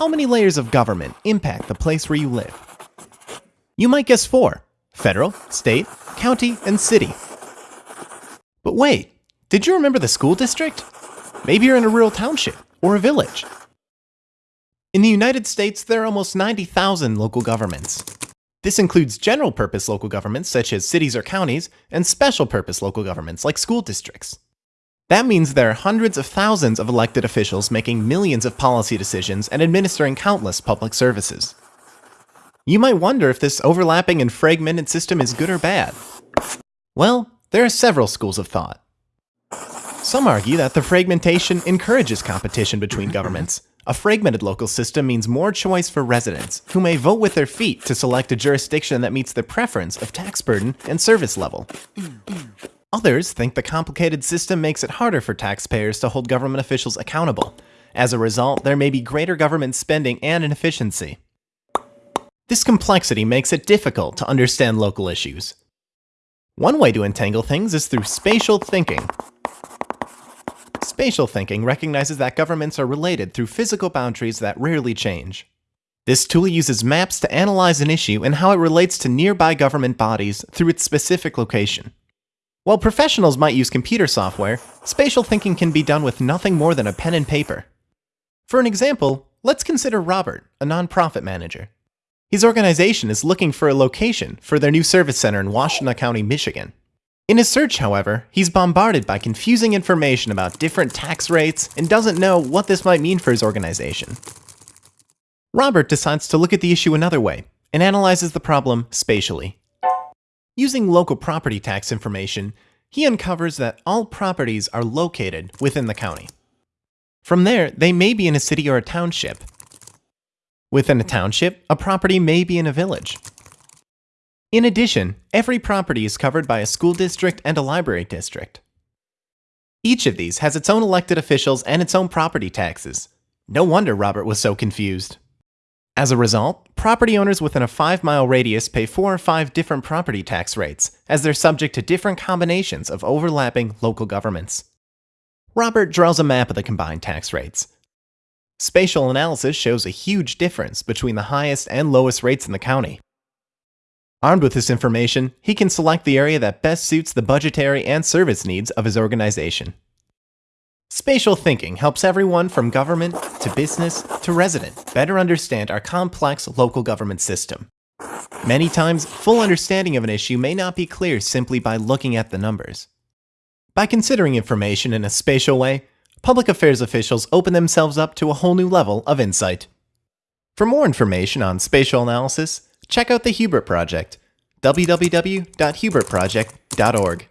How many layers of government impact the place where you live? You might guess four federal, state, county, and city. But wait, did you remember the school district? Maybe you're in a rural township or a village. In the United States, there are almost 90,000 local governments. This includes general purpose local governments such as cities or counties, and special purpose local governments like school districts. That means there are hundreds of thousands of elected officials making millions of policy decisions and administering countless public services. You might wonder if this overlapping and fragmented system is good or bad. Well, there are several schools of thought. Some argue that the fragmentation encourages competition between governments. A fragmented local system means more choice for residents, who may vote with their feet to select a jurisdiction that meets their preference of tax burden and service level. Others think the complicated system makes it harder for taxpayers to hold government officials accountable. As a result, there may be greater government spending and inefficiency. This complexity makes it difficult to understand local issues. One way to entangle things is through spatial thinking. Spatial thinking recognizes that governments are related through physical boundaries that rarely change. This tool uses maps to analyze an issue and how it relates to nearby government bodies through its specific location. While professionals might use computer software, spatial thinking can be done with nothing more than a pen and paper. For an example, let's consider Robert, a nonprofit manager. His organization is looking for a location for their new service center in Washtenaw County, Michigan. In his search, however, he's bombarded by confusing information about different tax rates and doesn't know what this might mean for his organization. Robert decides to look at the issue another way and analyzes the problem spatially. Using local property tax information, he uncovers that all properties are located within the county. From there, they may be in a city or a township, Within a township, a property may be in a village. In addition, every property is covered by a school district and a library district. Each of these has its own elected officials and its own property taxes. No wonder Robert was so confused. As a result, property owners within a 5 mile radius pay 4 or 5 different property tax rates, as they're subject to different combinations of overlapping local governments. Robert draws a map of the combined tax rates, Spatial analysis shows a huge difference between the highest and lowest rates in the county. Armed with this information, he can select the area that best suits the budgetary and service needs of his organization. Spatial thinking helps everyone from government to business to resident better understand our complex local government system. Many times, full understanding of an issue may not be clear simply by looking at the numbers. By considering information in a spatial way, public affairs officials open themselves up to a whole new level of insight. For more information on spatial analysis, check out the Hubert Project, www.hubertproject.org.